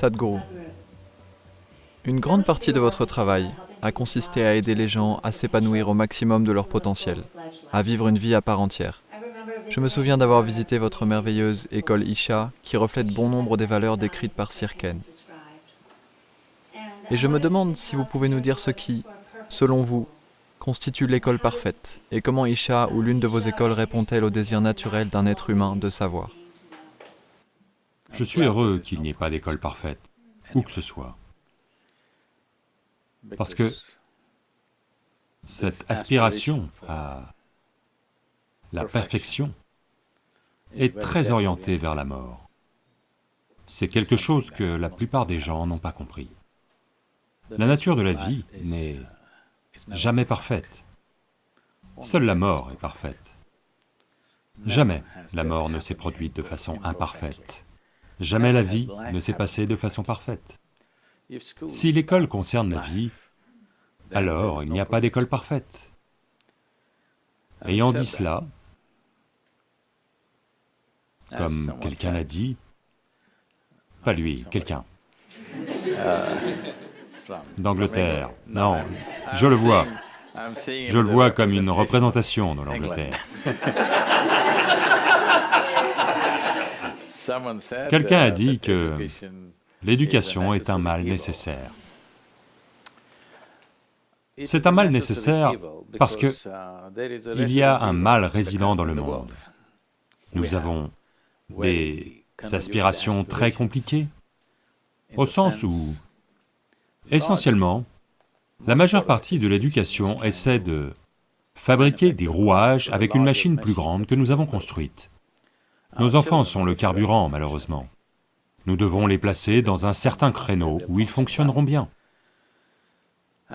Sadhguru, une grande partie de votre travail a consisté à aider les gens à s'épanouir au maximum de leur potentiel, à vivre une vie à part entière. Je me souviens d'avoir visité votre merveilleuse école Isha qui reflète bon nombre des valeurs décrites par Sirken. Et je me demande si vous pouvez nous dire ce qui, selon vous, constitue l'école parfaite et comment Isha ou l'une de vos écoles répond-elle au désir naturel d'un être humain de savoir. Je suis heureux qu'il n'y ait pas d'école parfaite, où que ce soit. Parce que cette aspiration à la perfection est très orientée vers la mort. C'est quelque chose que la plupart des gens n'ont pas compris. La nature de la vie n'est jamais parfaite. Seule la mort est parfaite. Jamais la mort ne s'est produite de façon imparfaite. Jamais la vie ne s'est passée de façon parfaite. Si l'école concerne la vie, alors il n'y a pas d'école parfaite. Ayant dit cela, comme quelqu'un l'a dit, pas lui, quelqu'un, d'Angleterre, non, je le vois, je le vois comme une représentation de l'Angleterre. Quelqu'un a dit que l'éducation est un mal nécessaire. C'est un mal nécessaire parce que il y a un mal résident dans le monde. Nous avons des aspirations très compliquées, au sens où, essentiellement, la majeure partie de l'éducation essaie de fabriquer des rouages avec une machine plus grande que nous avons construite. Nos enfants sont le carburant, malheureusement. Nous devons les placer dans un certain créneau où ils fonctionneront bien.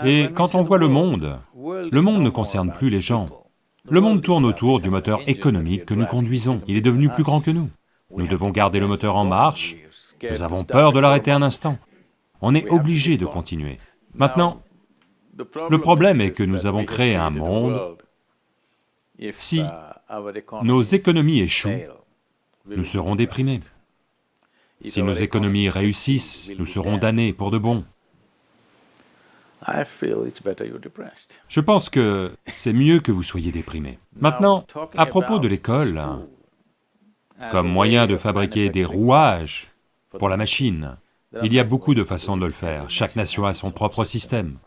Et quand on voit le monde, le monde ne concerne plus les gens. Le monde tourne autour du moteur économique que nous conduisons, il est devenu plus grand que nous. Nous devons garder le moteur en marche, nous avons peur de l'arrêter un instant. On est obligé de continuer. Maintenant, le problème est que nous avons créé un monde, si nos économies échouent, nous serons déprimés. Si nos économies réussissent, nous serons damnés pour de bon. Je pense que c'est mieux que vous soyez déprimés. Maintenant, à propos de l'école, comme moyen de fabriquer des rouages pour la machine, il y a beaucoup de façons de le faire, chaque nation a son propre système.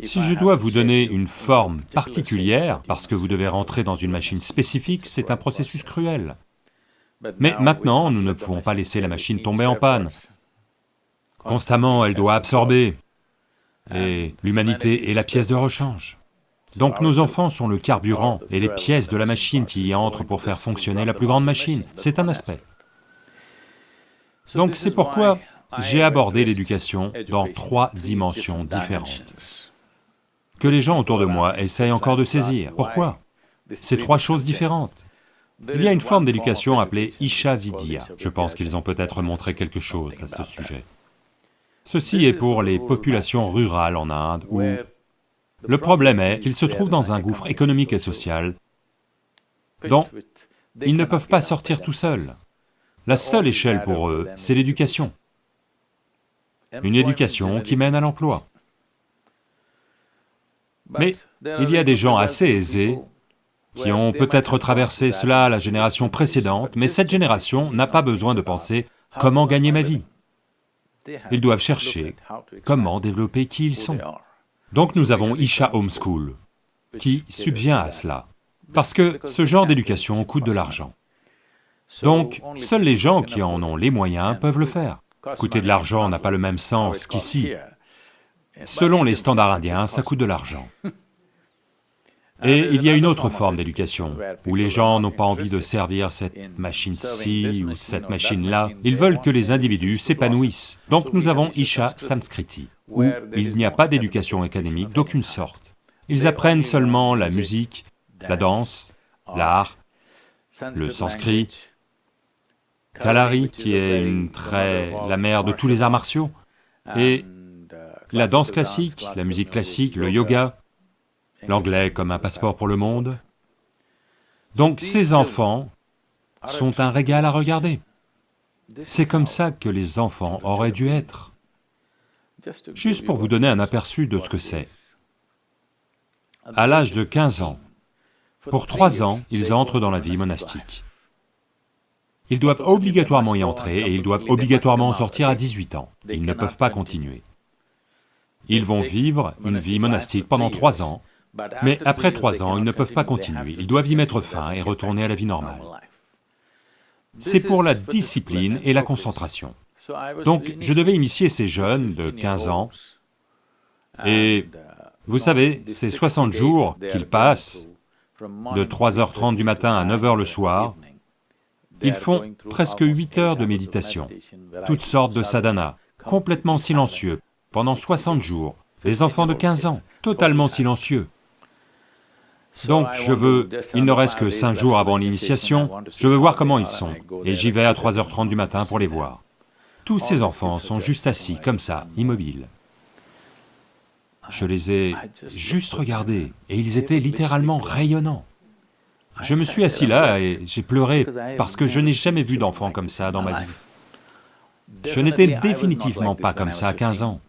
Si je dois vous donner une forme particulière, parce que vous devez rentrer dans une machine spécifique, c'est un processus cruel. Mais maintenant, nous ne pouvons pas laisser la machine tomber en panne. Constamment, elle doit absorber, et l'humanité est la pièce de rechange. Donc nos enfants sont le carburant et les pièces de la machine qui y entrent pour faire fonctionner la plus grande machine, c'est un aspect. Donc c'est pourquoi j'ai abordé l'éducation dans trois dimensions différentes, que les gens autour de moi essayent encore de saisir. Pourquoi? C'est trois choses différentes. Il y a une forme d'éducation appelée Isha Vidya, je pense qu'ils ont peut-être montré quelque chose à ce sujet. Ceci est pour les populations rurales en Inde où le problème est qu'ils se trouvent dans un gouffre économique et social dont ils ne peuvent pas sortir tout seuls. La seule échelle pour eux, c'est l'éducation. Une éducation qui mène à l'emploi. Mais il y a des gens assez aisés qui ont peut-être traversé cela la génération précédente, mais cette génération n'a pas besoin de penser « comment gagner ma vie ?» Ils doivent chercher comment développer qui ils sont. Donc nous avons Isha Homeschool, qui subvient à cela, parce que ce genre d'éducation coûte de l'argent. Donc, seuls les gens qui en ont les moyens peuvent le faire. Coûter de l'argent n'a pas le même sens qu'ici. Selon les standards indiens, ça coûte de l'argent. Et il y a une autre forme d'éducation, où les gens n'ont pas envie de servir cette machine-ci ou cette machine-là, ils veulent que les individus s'épanouissent. Donc nous avons Isha Samskriti, où il n'y a pas d'éducation académique d'aucune sorte. Ils apprennent seulement la musique, la danse, l'art, le sanskrit, Kalari, qui est une très... la mère de tous les arts martiaux, et la danse classique, la musique classique, le yoga, l'anglais comme un passeport pour le monde. Donc ces enfants sont un régal à regarder. C'est comme ça que les enfants auraient dû être. Juste pour vous donner un aperçu de ce que c'est. À l'âge de 15 ans, pour trois ans, ils entrent dans la vie monastique. Ils doivent obligatoirement y entrer et ils doivent obligatoirement en sortir à 18 ans. Ils ne peuvent pas continuer. Ils vont vivre une vie monastique pendant trois ans, mais après trois ans, ils ne peuvent pas continuer, ils doivent y mettre fin et retourner à la vie normale. C'est pour la discipline et la concentration. Donc je devais initier ces jeunes de 15 ans, et vous savez, c'est 60 jours qu'ils passent, de 3h30 du matin à 9h le soir, ils font presque 8 heures de méditation, toutes sortes de sadhana, complètement silencieux, pendant 60 jours, des enfants de 15 ans, totalement silencieux. Donc je veux, il ne reste que 5 jours avant l'initiation, je veux voir comment ils sont, et j'y vais à 3h30 du matin pour les voir. Tous ces enfants sont juste assis, comme ça, immobiles. Je les ai juste regardés, et ils étaient littéralement rayonnants. Je me suis assis là et j'ai pleuré parce que je n'ai jamais vu d'enfant comme ça dans ma vie. Je n'étais définitivement pas comme ça à 15 ans.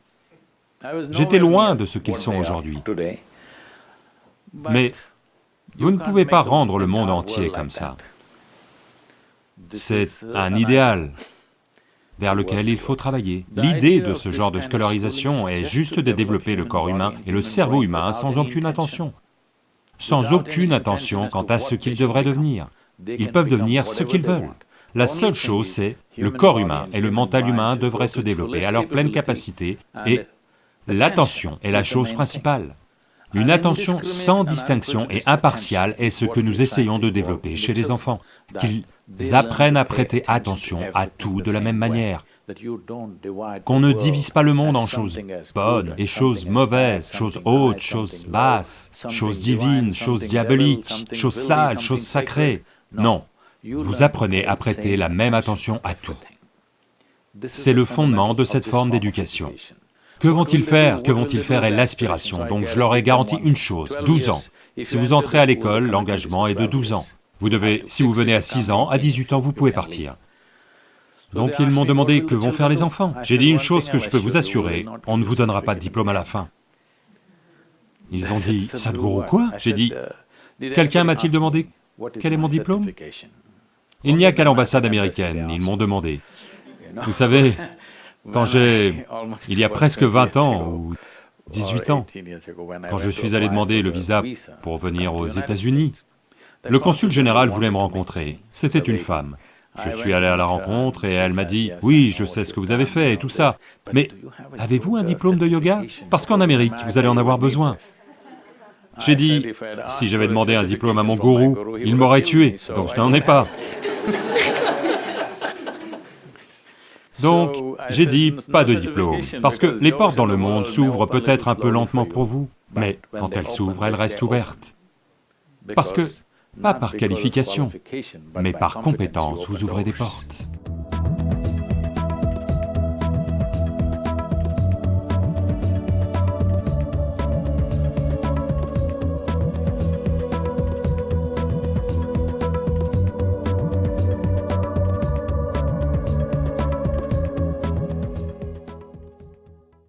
J'étais loin de ce qu'ils sont aujourd'hui. Mais vous ne pouvez pas rendre le monde entier comme ça. C'est un idéal vers lequel il faut travailler. L'idée de ce genre de scolarisation est juste de développer le corps humain et le cerveau humain sans aucune attention sans aucune attention quant à ce qu'ils devraient devenir. Ils peuvent devenir ce qu'ils veulent. La seule chose, c'est le corps humain et le mental humain devraient se développer à leur pleine capacité et l'attention est la chose principale. Une attention sans distinction et impartiale est ce que nous essayons de développer chez les enfants, qu'ils apprennent à prêter attention à tout de la même manière, qu'on ne divise pas le monde en choses bonnes et choses mauvaises, choses hautes, choses basses, choses divines, choses diaboliques, choses sales, choses sacrées. Non, vous apprenez à prêter la même attention à tout. C'est le fondement de cette forme d'éducation. Que vont-ils faire? Que vont-ils faire? Est l'aspiration, donc je leur ai garanti une chose, 12 ans. Si vous entrez à l'école, l'engagement est de 12 ans. Vous devez, si vous venez à 6 ans, à 18 ans, vous pouvez partir. Donc ils m'ont demandé que vont faire les enfants? J'ai dit une chose que je peux vous assurer, on ne vous donnera pas de diplôme à la fin. Ils ont dit, Sadhguru quoi? J'ai dit, quelqu'un m'a-t-il demandé quel est mon diplôme? Il n'y a qu'à l'ambassade américaine, ils m'ont demandé. Vous savez, quand j'ai... il y a presque 20 ans, ou 18 ans, quand je suis allé demander le visa pour venir aux États-Unis, le consul général voulait me rencontrer, c'était une femme. Je suis allé à la rencontre et elle m'a dit, « Oui, je sais ce que vous avez fait et tout ça, mais avez-vous un diplôme de yoga? Parce qu'en Amérique, vous allez en avoir besoin. » J'ai dit, si j'avais demandé un diplôme à mon gourou, il m'aurait tué, donc je n'en ai pas. Donc, j'ai dit, pas de diplôme, parce que les portes dans le monde s'ouvrent peut-être un peu lentement pour vous, mais quand elles s'ouvrent, elles restent ouvertes. Parce que pas par qualification, mais par compétence, vous ouvrez des portes.